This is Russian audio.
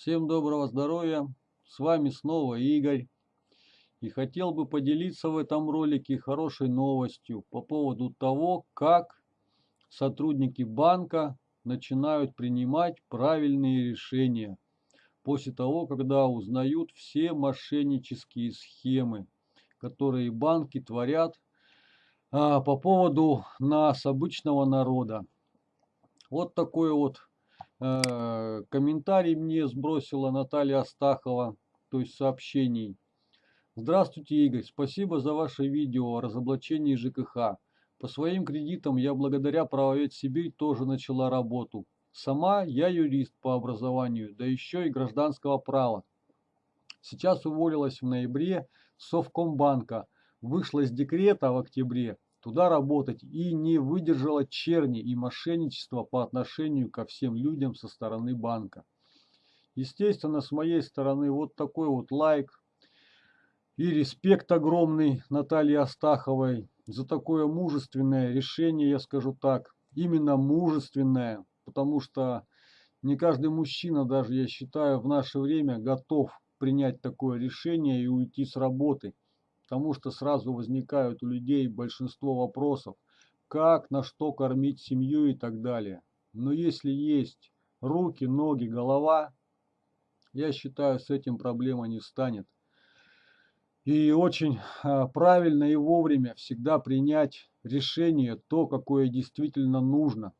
Всем доброго здоровья! С вами снова Игорь. И хотел бы поделиться в этом ролике хорошей новостью по поводу того, как сотрудники банка начинают принимать правильные решения после того, когда узнают все мошеннические схемы, которые банки творят а, по поводу нас, обычного народа. Вот такой вот комментарий мне сбросила Наталья Астахова, то есть сообщений. Здравствуйте, Игорь, спасибо за ваше видео о разоблачении ЖКХ. По своим кредитам я благодаря Правовед Сибирь тоже начала работу. Сама я юрист по образованию, да еще и гражданского права. Сейчас уволилась в ноябре Совкомбанка, вышла из декрета в октябре, туда работать и не выдержала черни и мошенничества по отношению ко всем людям со стороны банка. Естественно, с моей стороны вот такой вот лайк и респект огромный Наталье Астаховой за такое мужественное решение, я скажу так, именно мужественное, потому что не каждый мужчина, даже я считаю, в наше время готов принять такое решение и уйти с работы потому что сразу возникают у людей большинство вопросов, как, на что кормить семью и так далее. Но если есть руки, ноги, голова, я считаю, с этим проблема не станет. И очень а, правильно и вовремя всегда принять решение, то, какое действительно нужно.